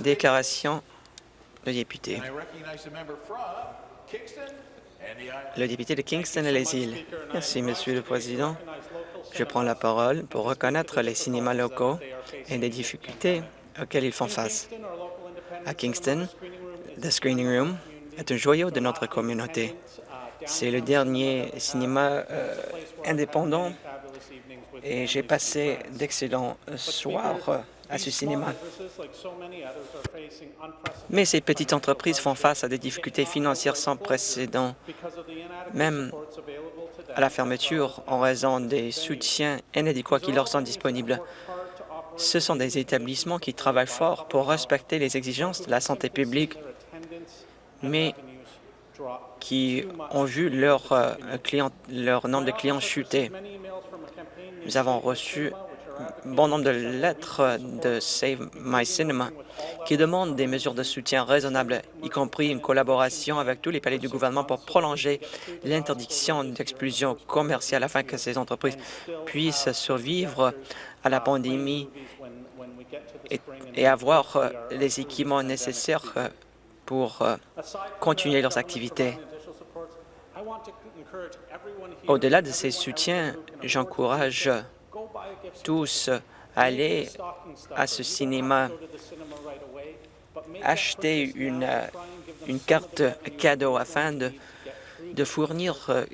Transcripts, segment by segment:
Déclaration de député. Le député de Kingston et les îles. Merci, Monsieur le Président. Je prends la parole pour reconnaître les cinémas locaux et les difficultés auxquelles ils font face. À Kingston, The Screening Room est un joyau de notre communauté. C'est le dernier cinéma euh, indépendant et j'ai passé d'excellents soirs à ce cinéma. Mais ces petites entreprises font face à des difficultés financières sans précédent, même à la fermeture en raison des soutiens inadéquats qui leur sont disponibles. Ce sont des établissements qui travaillent fort pour respecter les exigences de la santé publique, mais qui ont vu leur, euh, leur nombre de clients chuter. Nous avons reçu bon nombre de lettres de Save My Cinema qui demandent des mesures de soutien raisonnables, y compris une collaboration avec tous les palais du gouvernement pour prolonger l'interdiction d'explosion commerciale afin que ces entreprises puissent survivre à la pandémie et, avoir les équipements nécessaires pour euh, continuer leurs activités. Au-delà de ces soutiens, j'encourage tous aller à ce cinéma, acheter une, carte cadeau afin de, fournir euh,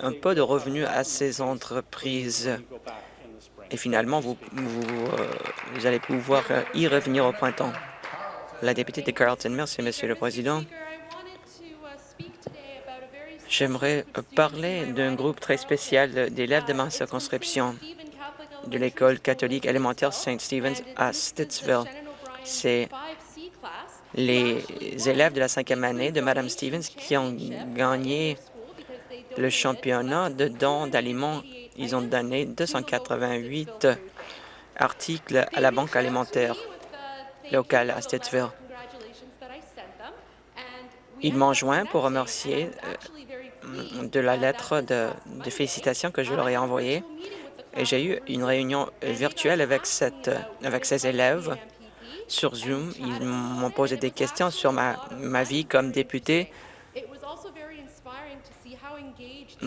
un peu de revenus à ces entreprises. Et finalement, vous, euh, allez pouvoir y revenir au printemps. La députée de Carlton. Merci, Monsieur le Président. J'aimerais parler d'un groupe très spécial d'élèves de ma circonscription de l'école catholique élémentaire St. Stephen's à Stittsville. C'est les élèves de la cinquième année de Mme Stevens qui ont gagné le championnat de dons d'aliments. Ils ont donné 288 articles à la banque alimentaire locale à Stittsville. Ils m'ont joint pour remercier euh, de la lettre de, félicitations que je leur ai envoyée. J'ai eu une réunion virtuelle avec, ces élèves sur Zoom. Ils m'ont posé des questions sur ma, ma vie comme député.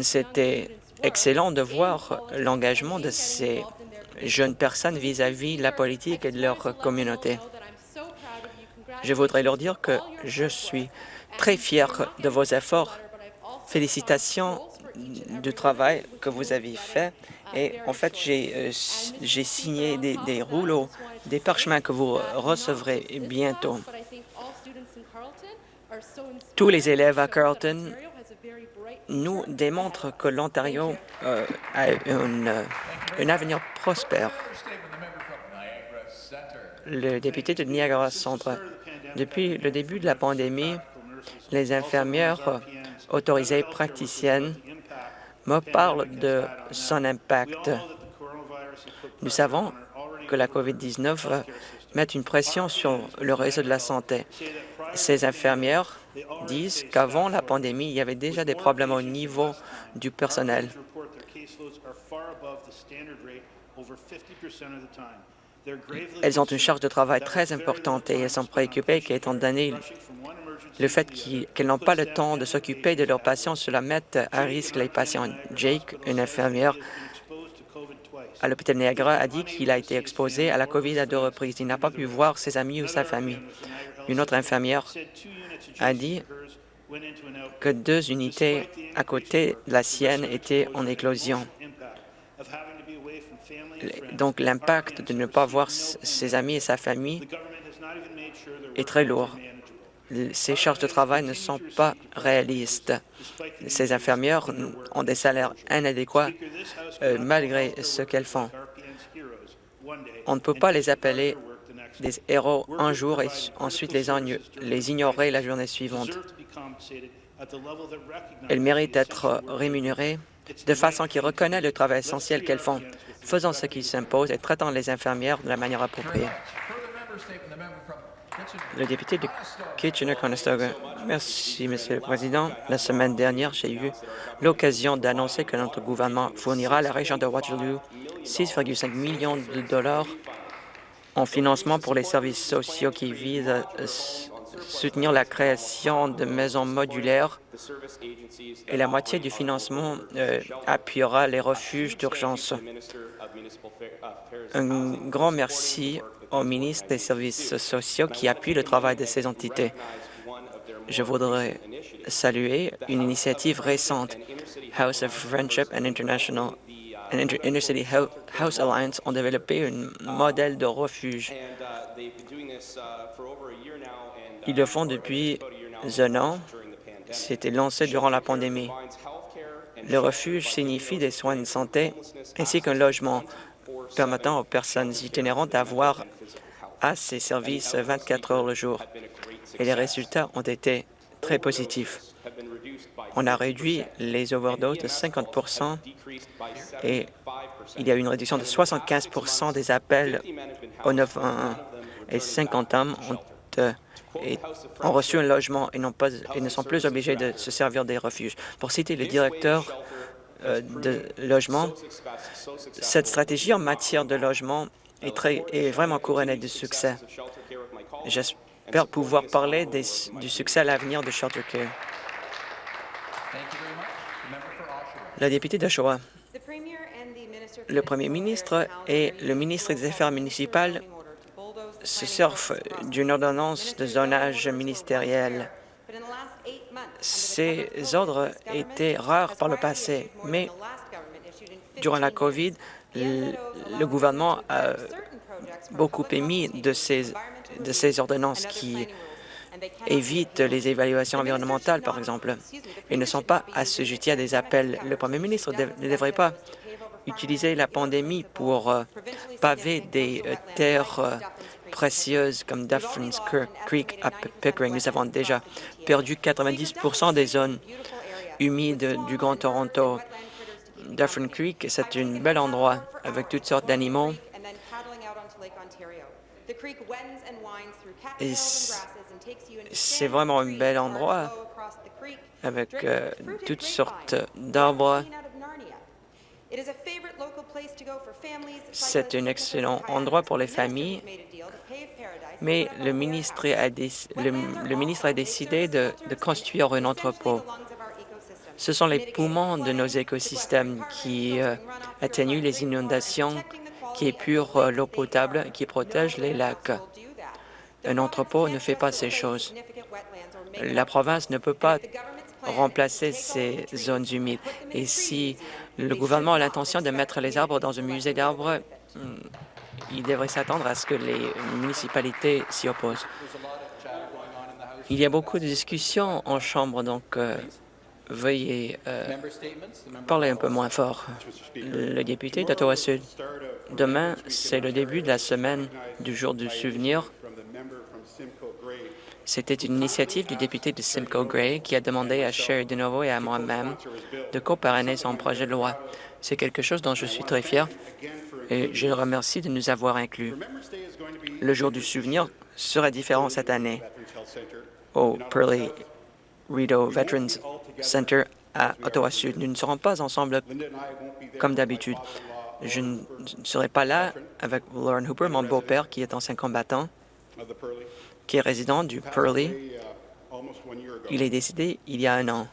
C'était excellent de voir l'engagement de ces jeunes personnes vis-à-vis de la politique et de leur communauté. Je voudrais leur dire que je suis très fier de vos efforts. Félicitations du travail que vous avez fait. Et en fait, j'ai euh, signé des, rouleaux, des parchemins que vous recevrez bientôt. Tous les élèves à Carleton nous démontrent que l'Ontario euh, a un avenir prospère. Le député de Niagara Centre, depuis le début de la pandémie, les infirmières autorisées praticiennes me parlent de son impact. Nous savons que la COVID-19 met une pression sur le réseau de la santé. Ces infirmières disent qu'avant la pandémie, il y avait déjà des problèmes au niveau du personnel. Elles ont une charge de travail très importante et elles sont préoccupées qu'étant donné le fait qu'elles n'ont pas le temps de s'occuper de leurs patients, cela met à risque les patients. Jake, une infirmière à l'hôpital Niagara, a dit qu'il a été exposé à la COVID à deux reprises. Il n'a pas pu voir ses amis ou sa famille. Une autre infirmière a dit que deux unités à côté de la sienne étaient en éclosion. Donc l'impact de ne pas voir ses amis et sa famille est très lourd ces charges de travail ne sont pas réalistes. Ces infirmières ont des salaires inadéquats euh, malgré ce qu'elles font. On ne peut pas les appeler des héros un jour et ensuite les, ignorer la journée suivante. Elles méritent d'être rémunérées de façon qui reconnaît le travail essentiel qu'elles font. Faisons ce qui s'impose et traitons les infirmières de la manière appropriée. Le député de Kitchener-Conestoga. Merci, Monsieur le Président. La semaine dernière, j'ai eu l'occasion d'annoncer que notre gouvernement fournira à la région de Waterloo 6,5 millions de dollars en financement pour les services sociaux qui visent soutenir la création de maisons modulaires et la moitié du financement euh, appuiera les refuges d'urgence. Un grand merci au ministre des Services sociaux qui appuie le travail de ces entités. Je voudrais saluer une initiative récente, House of Friendship and International and Intercity House Alliance ont développé un modèle de refuge. Ils le font depuis un an. C'était lancé durant la pandémie. Le refuge signifie des soins de santé ainsi qu'un logement permettant aux personnes itinérantes d'avoir à ces services 24 heures le jour. Et les résultats ont été très positifs. On a réduit les overdoses de 50% et il y a eu une réduction de 75% des appels au 911 et 50 hommes ont, euh, ont reçu un logement et, et ne sont plus obligés de se servir des refuges. Pour citer le directeur euh, de logement, cette stratégie en matière de logement est vraiment couronnée de succès. J'espère pouvoir parler du succès à l'avenir de Shelter Care. La députée d'Oshawa. Le premier ministre et le ministre des Affaires municipales se servent d'une ordonnance de zonage ministériel. Ces ordres étaient rares par le passé, mais durant la COVID, le gouvernement a beaucoup émis de ces, de ces ordonnances qui évitent les évaluations environnementales, par exemple, et ne sont pas assujettis à des appels. Le premier ministre ne devrait pas utiliser la pandémie pour euh, paver des euh, terres euh, précieuses comme Dufferin Creek à Pickering. Nous avons déjà perdu 90% des zones humides du Grand Toronto. Dufferin Creek, c'est un bel endroit avec toutes sortes d'animaux. c'est vraiment un bel endroit avec toutes sortes d'arbres c'est un excellent endroit pour les familles, mais le ministre a, le, ministre a décidé de, construire un entrepôt. Ce sont les poumons de nos écosystèmes qui euh, atténuent les inondations, qui épurent euh, l'eau potable, qui protègent les lacs. Un entrepôt ne fait pas ces choses. La province ne peut pas remplacer ces zones humides. Et si le gouvernement a l'intention de mettre les arbres dans un musée d'arbres, hmm, il devrait s'attendre à ce que les municipalités s'y opposent. Il y a beaucoup de discussions en Chambre, donc euh, veuillez euh, parler un peu moins fort. Le député d'Ottawa-Sud, demain, c'est le début de la semaine du jour du souvenir c'était une initiative du député de Simcoe Gray qui a demandé à Sherry DeNovo et à moi-même de coparrainer son projet de loi. C'est quelque chose dont je suis très fier et je le remercie de nous avoir inclus. Le jour du souvenir sera différent cette année au Pearly Rideau Veterans Center à Ottawa-Sud. Nous ne serons pas ensemble comme d'habitude. Je ne serai pas là avec Lauren Hooper, mon beau-père, qui est ancien combattant qui est résident du Pearly. Il est décédé il y a un an.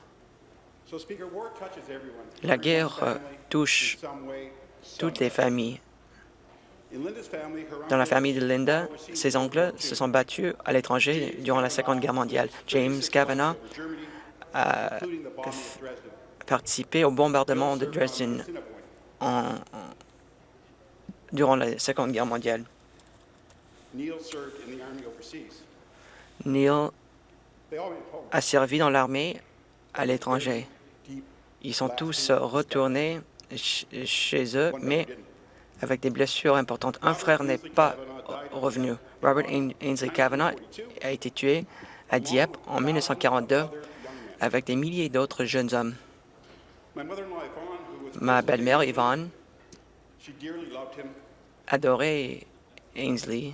La guerre euh, touche toutes les familles. Dans la famille de Linda, ses oncles se sont battus à l'étranger durant la Seconde Guerre mondiale. James Kavanagh a participé au bombardement de Dresden durant la Seconde Guerre mondiale. Neil a servi dans l'armée à l'étranger. Ils sont tous retournés chez eux, mais avec des blessures importantes. Un frère n'est pas revenu. Robert Ainsley Kavanagh a été tué à Dieppe en 1942 avec des milliers d'autres jeunes hommes. Ma belle-mère, Yvonne, adorait Ainsley.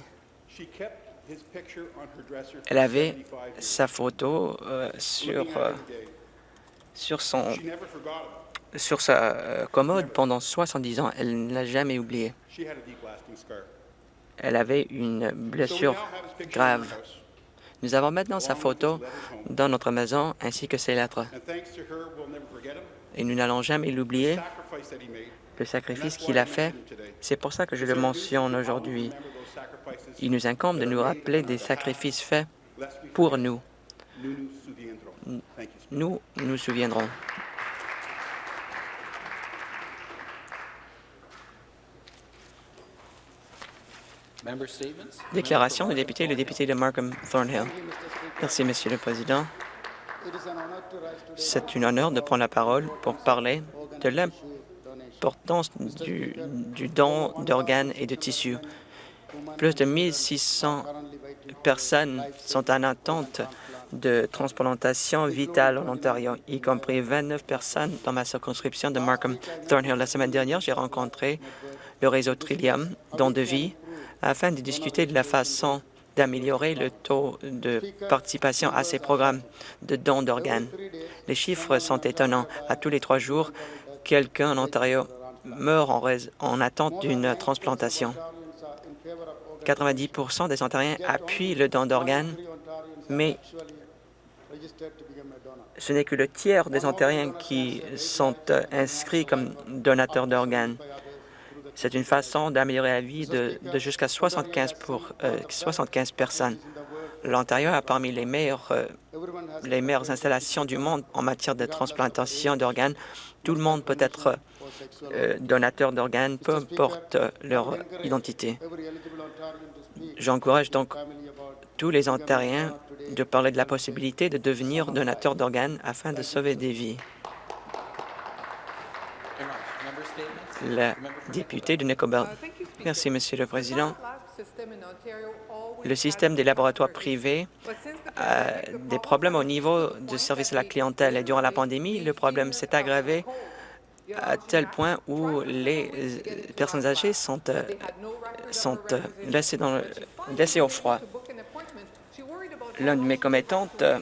Elle avait sa photo euh, sur, euh, sur, son, sur sa euh, commode pendant 70 ans. Elle ne l'a jamais oublié. elle avait une blessure grave. Nous avons maintenant sa photo dans notre maison ainsi que ses lettres. Et nous n'allons jamais l'oublier, le sacrifice qu'il a fait. C'est pour ça que je le mentionne aujourd'hui. Il nous incombe de nous rappeler des sacrifices faits pour nous. Nous nous souviendrons. Déclaration du député, le député de Markham Thornhill. Merci, Monsieur le Président. C'est un honneur de prendre la parole pour parler de l'importance du, du don d'organes et de tissus. Plus de 1600 personnes sont en attente de transplantation vitale en Ontario, y compris 29 personnes dans ma circonscription de Markham Thornhill. La semaine dernière, j'ai rencontré le réseau Trillium, don de vie, afin de discuter de la façon d'améliorer le taux de participation à ces programmes de dons d'organes. Les chiffres sont étonnants. À tous les trois jours, quelqu'un en Ontario meurt en attente d'une transplantation. 90% des Ontariens appuient le don d'organes, mais ce n'est que le tiers des Ontariens qui sont inscrits comme donateurs d'organes. C'est une façon d'améliorer la vie de, jusqu'à 75, pour, 75 euh, personnes. L'Ontario a parmi les meilleures, euh, les meilleures installations du monde en matière de transplantation d'organes. Tout le monde peut être euh, donateur d'organes, peu importe leur identité. J'encourage donc tous les Ontariens de parler de la possibilité de devenir donateur d'organes afin de sauver des vies. la députée de. Merci, Monsieur le Président. Le système des laboratoires privés a des problèmes au niveau du service à la clientèle. Et durant la pandémie, le problème s'est aggravé à tel point où les personnes âgées sont, euh, sont euh, laissées, dans laissées au froid. L'un de mes commettantes euh,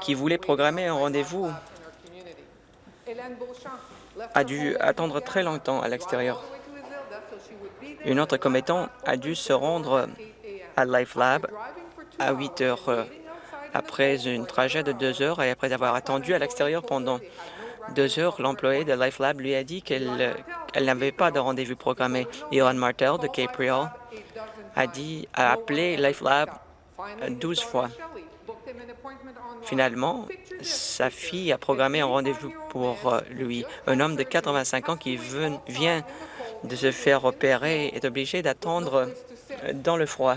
qui voulait programmer un rendez-vous a dû attendre très longtemps à l'extérieur. Une autre commettant a dû se rendre à LifeLab à 8 heures euh, après une trajet de deux heures et après avoir attendu à l'extérieur pendant deux heures, l'employé de LifeLab lui a dit qu'elle n'avait pas de rendez-vous programmé. Elon Martel de Cape a a appelé LifeLab 12 fois. Finalement, sa fille a programmé un rendez-vous pour euh, lui. Un homme de 85 ans qui vient de se faire opérer est obligé d'attendre euh, dans le froid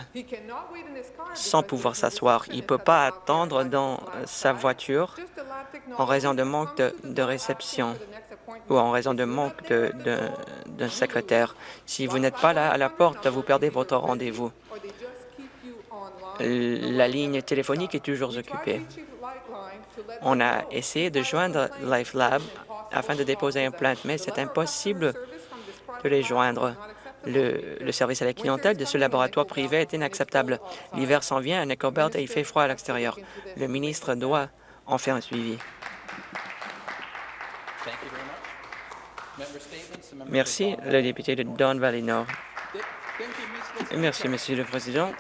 sans pouvoir s'asseoir. Il ne peut pas attendre dans euh, sa voiture en raison de manque de, réception ou en raison de manque d'un secrétaire. Si vous n'êtes pas là à la porte, vous perdez votre rendez-vous. La ligne téléphonique est toujours occupée. On a essayé de joindre LifeLab afin de déposer une plainte, mais c'est impossible de les joindre. Le, service à la clientèle de ce laboratoire privé est inacceptable. L'hiver s'en vient à Nicobelt et il fait froid à l'extérieur. Le ministre doit en faire un suivi. Merci, le député de Don Valley Nord. Merci, Monsieur le Président.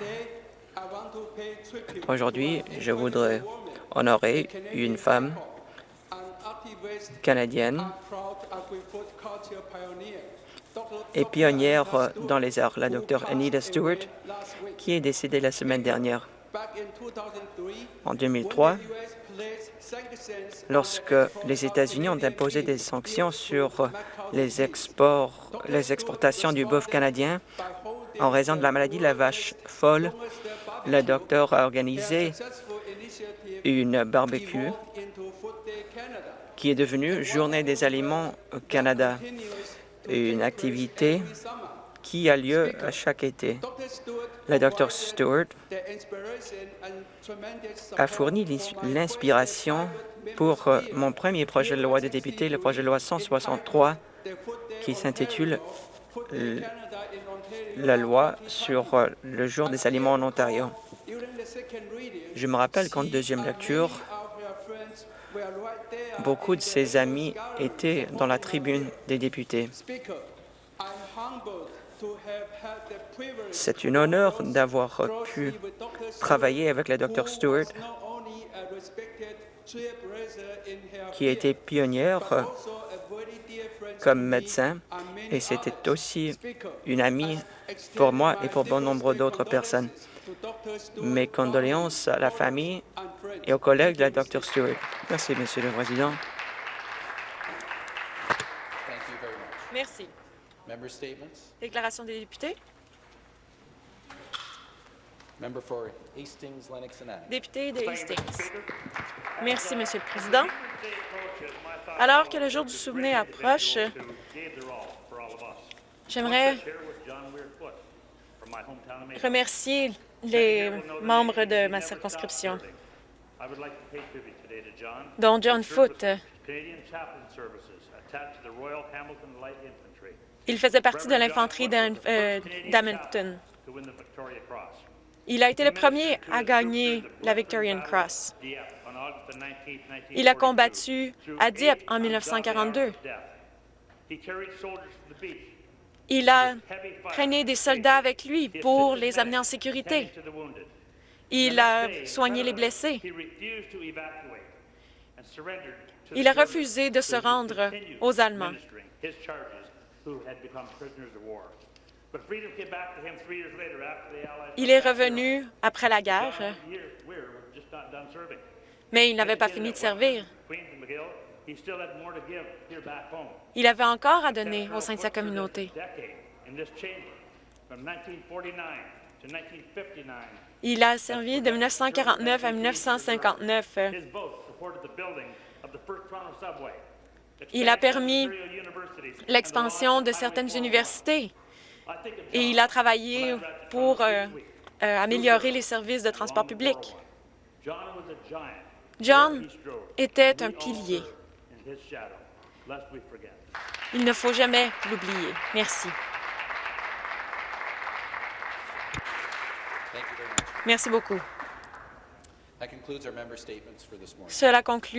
Aujourd'hui, je voudrais honorer une femme canadienne et pionnière dans les arts, la docteure Anita Stewart, qui est décédée la semaine dernière. En 2003, lorsque les États-Unis ont imposé des sanctions sur les, exportations du bœuf canadien en raison de la maladie de la vache folle, le docteur a organisé une barbecue qui est devenue Journée des aliments au Canada, une activité qui a lieu à chaque été. Le Dr Stewart a fourni l'inspiration pour euh, mon premier projet de loi de député, le projet de loi 163, qui s'intitule euh, la loi sur euh, le jour des aliments en Ontario. Je me rappelle qu'en deuxième lecture, beaucoup de ses amis étaient dans la tribune des députés. C'est un honneur d'avoir pu travailler avec le Dr Stewart, qui a été pionnière comme médecin, et c'était aussi une amie pour moi et pour bon nombre d'autres personnes. Mes condoléances à la famille et aux collègues de Dr Stewart. Merci, Monsieur le Président. Merci. Déclaration des députés? Député de Hastings. Merci, Monsieur le Président. Alors que le jour du souvenir approche, j'aimerais remercier les membres de ma circonscription, dont John Foote. Il faisait partie de l'infanterie euh, d'Hamilton. Il a été le premier à gagner la Victorian Cross. Il a combattu à Dieppe en 1942. Il a traîné des soldats avec lui pour les amener en sécurité. Il a soigné les blessés. Il a refusé de se rendre aux Allemands. Il est revenu après la guerre, mais il n'avait pas fini de servir. Il avait encore à donner au sein de sa communauté. Il a servi de 1949 à 1959. Il a permis l'expansion de certaines universités et il a travaillé pour euh, euh, améliorer les services de transport public. John était un pilier. Il ne faut jamais l'oublier. Merci. Merci beaucoup. Cela conclut